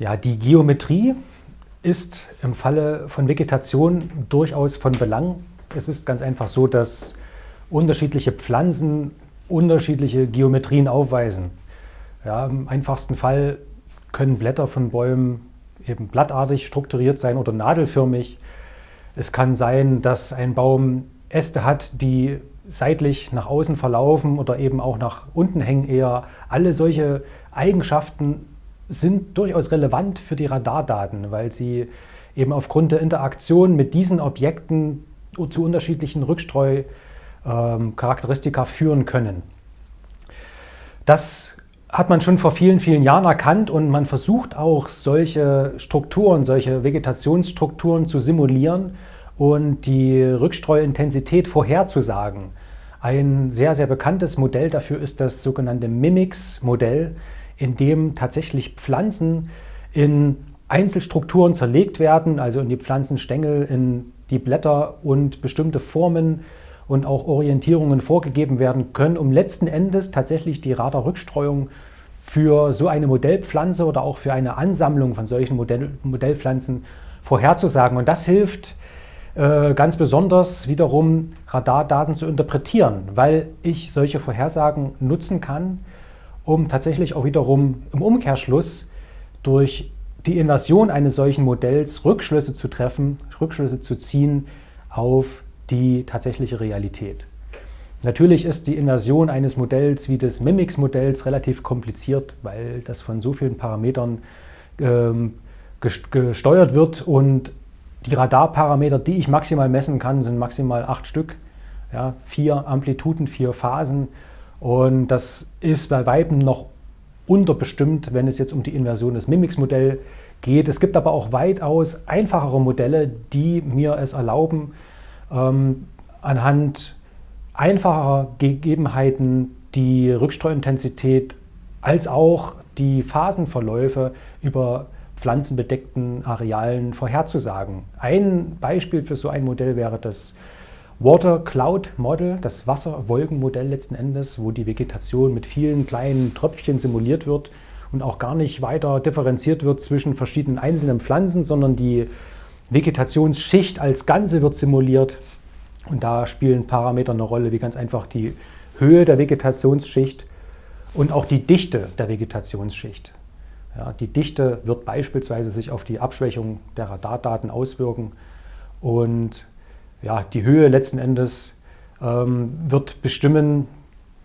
Ja, die Geometrie ist im Falle von Vegetation durchaus von Belang. Es ist ganz einfach so, dass unterschiedliche Pflanzen unterschiedliche Geometrien aufweisen. Ja, Im einfachsten Fall können Blätter von Bäumen eben blattartig strukturiert sein oder nadelförmig. Es kann sein, dass ein Baum Äste hat, die seitlich nach außen verlaufen oder eben auch nach unten hängen eher. Alle solche Eigenschaften sind durchaus relevant für die Radardaten, weil sie eben aufgrund der Interaktion mit diesen Objekten zu unterschiedlichen Rückstreucharakteristika führen können. Das hat man schon vor vielen, vielen Jahren erkannt und man versucht auch solche Strukturen, solche Vegetationsstrukturen zu simulieren und die Rückstreuintensität vorherzusagen. Ein sehr, sehr bekanntes Modell dafür ist das sogenannte Mimics-Modell, in dem tatsächlich Pflanzen in Einzelstrukturen zerlegt werden, also in die Pflanzenstängel, in die Blätter und bestimmte Formen und auch Orientierungen vorgegeben werden können, um letzten Endes tatsächlich die Radarrückstreuung für so eine Modellpflanze oder auch für eine Ansammlung von solchen Modell Modellpflanzen vorherzusagen. Und das hilft äh, ganz besonders wiederum Radardaten zu interpretieren, weil ich solche Vorhersagen nutzen kann, um tatsächlich auch wiederum im Umkehrschluss durch die Inversion eines solchen Modells Rückschlüsse zu treffen, Rückschlüsse zu ziehen auf die tatsächliche Realität. Natürlich ist die Inversion eines Modells wie des Mimics-Modells relativ kompliziert, weil das von so vielen Parametern ähm, gesteuert wird und die Radarparameter, die ich maximal messen kann, sind maximal acht Stück. Ja, vier Amplituden, vier Phasen und das ist bei Weitem noch unterbestimmt, wenn es jetzt um die Inversion des Mimics-Modells geht. Es gibt aber auch weitaus einfachere Modelle, die mir es erlauben, ähm, anhand einfacher Gegebenheiten die Rückstreuintensität als auch die Phasenverläufe über pflanzenbedeckten Arealen vorherzusagen. Ein Beispiel für so ein Modell wäre das Water Cloud Model, das Wasserwolkenmodell letzten Endes, wo die Vegetation mit vielen kleinen Tröpfchen simuliert wird und auch gar nicht weiter differenziert wird zwischen verschiedenen einzelnen Pflanzen, sondern die Vegetationsschicht als Ganze wird simuliert. Und da spielen Parameter eine Rolle, wie ganz einfach die Höhe der Vegetationsschicht und auch die Dichte der Vegetationsschicht. Ja, die Dichte wird beispielsweise sich auf die Abschwächung der Radardaten auswirken und ja, die Höhe letzten Endes ähm, wird bestimmen,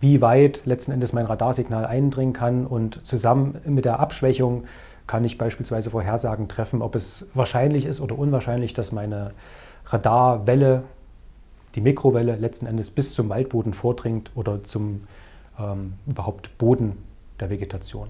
wie weit letzten Endes mein Radarsignal eindringen kann und zusammen mit der Abschwächung kann ich beispielsweise Vorhersagen treffen, ob es wahrscheinlich ist oder unwahrscheinlich, dass meine Radarwelle, die Mikrowelle letzten Endes bis zum Waldboden vordringt oder zum ähm, überhaupt Boden der Vegetation.